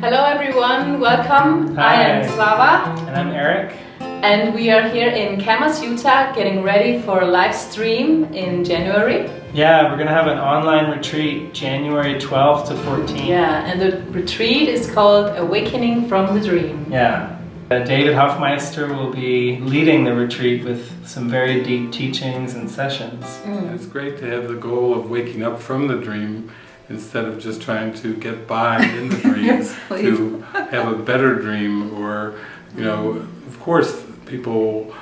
Hello everyone, welcome. Hi. I am Slava And I'm Eric. and we are here in Kamas, Utah getting ready for a live stream in January. Yeah, we're gonna have an online retreat January 12th to 14th. Yeah, and the retreat is called Awakening from the Dream. Yeah. Uh, David Hoffmeister will be leading the retreat with some very deep teachings and sessions. It's great to have the goal of waking up from the dream instead of just trying to get by in the dreams Yes, to have a better dream or you know mm-hmm. of course people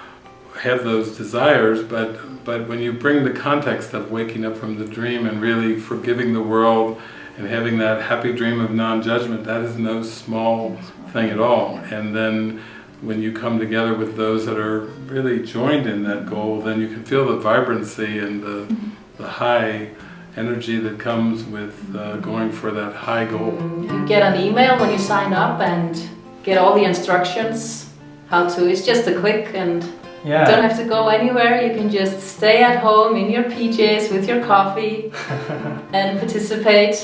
have those desires but but when you bring the context of waking up from the dream and really forgiving the world and having that happy dream of non-judgment that is no small thing at all. And then when you come together with those that are really joined in that goal then you can feel the vibrancy and the, mm-hmm. the high energy that comes with uh, going for that high goal. You get an email when you sign up and get all the instructions how to. It's just a click and you don't have to go anywhere. You can just stay at home in your PJs with your coffee and participate.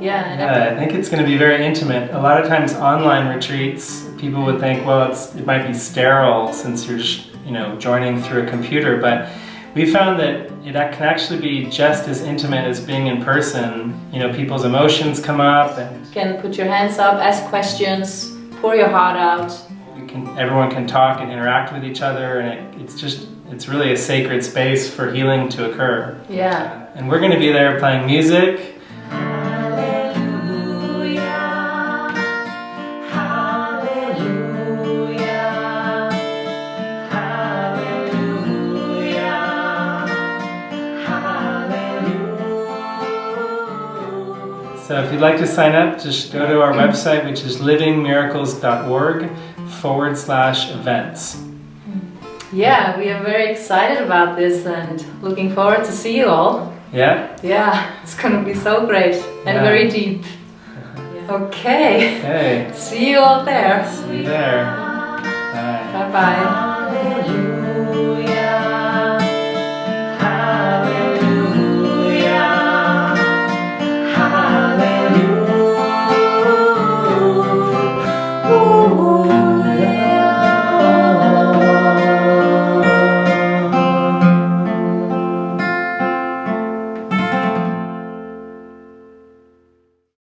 Yeah, Yeah, I think it's going to be very intimate. A lot of times, online retreats, people would think, well, it's, it might be sterile since you're, sh- you know, joining through a computer. But we found that that can actually be just as intimate as being in person. You know, people's emotions come up, and you can put your hands up, ask questions, pour your heart out. can, everyone can talk and interact with each other, and it, it's just, it's really a sacred space for healing to occur. Yeah. And we're going to be there playing music. So if you'd like to sign up, just go to our website, which is livingmiracles.org forward slash events. Yeah, we are very excited about this and looking forward to see you all. Yeah? Yeah, it's gonna be so great and Yeah. very deep. Okay, Okay. see you all there. See you there. Bye. Bye bye.